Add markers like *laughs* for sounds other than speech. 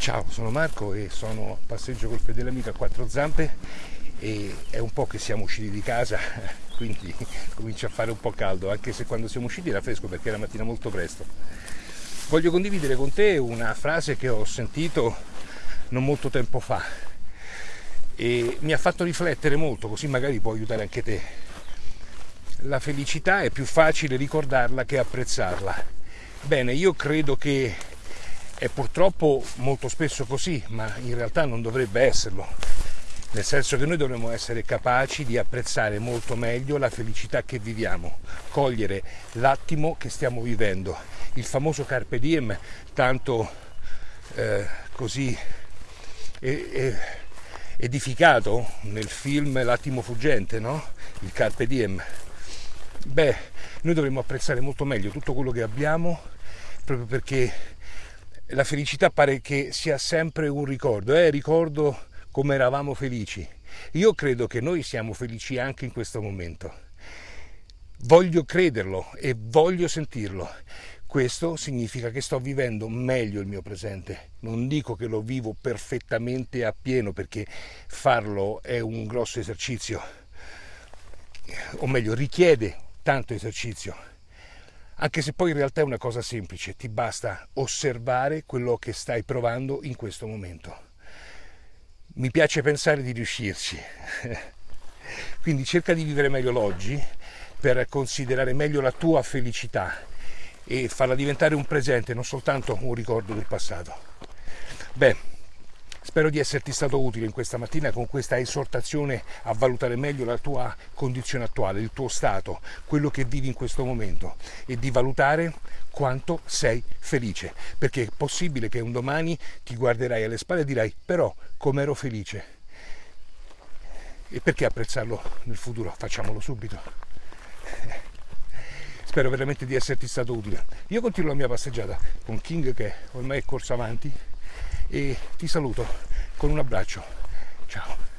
Ciao, sono Marco e sono a passeggio col fedele amico a quattro zampe e è un po' che siamo usciti di casa, *laughs* quindi *laughs* comincia a fare un po' caldo, anche se quando siamo usciti era fresco perché era mattina molto presto. Voglio condividere con te una frase che ho sentito non molto tempo fa e mi ha fatto riflettere molto, così magari può aiutare anche te. La felicità è più facile ricordarla che apprezzarla. Bene, io credo che è purtroppo molto spesso così, ma in realtà non dovrebbe esserlo. Nel senso che noi dovremmo essere capaci di apprezzare molto meglio la felicità che viviamo, cogliere l'attimo che stiamo vivendo. Il famoso carpe diem, tanto eh, così edificato nel film L'attimo fuggente, no? Il carpe diem. Beh, noi dovremmo apprezzare molto meglio tutto quello che abbiamo proprio perché la felicità pare che sia sempre un ricordo, eh? ricordo come eravamo felici. Io credo che noi siamo felici anche in questo momento. Voglio crederlo e voglio sentirlo. Questo significa che sto vivendo meglio il mio presente. Non dico che lo vivo perfettamente a pieno perché farlo è un grosso esercizio, o meglio richiede tanto esercizio anche se poi in realtà è una cosa semplice, ti basta osservare quello che stai provando in questo momento. Mi piace pensare di riuscirci, *laughs* quindi cerca di vivere meglio l'oggi per considerare meglio la tua felicità e farla diventare un presente, non soltanto un ricordo del passato. Beh, Spero di esserti stato utile in questa mattina con questa esortazione a valutare meglio la tua condizione attuale, il tuo stato, quello che vivi in questo momento e di valutare quanto sei felice, perché è possibile che un domani ti guarderai alle spalle e dirai però com'ero felice. E perché apprezzarlo nel futuro? Facciamolo subito. Spero veramente di esserti stato utile. Io continuo la mia passeggiata con King che ormai è corso avanti e ti saluto con un abbraccio. Ciao.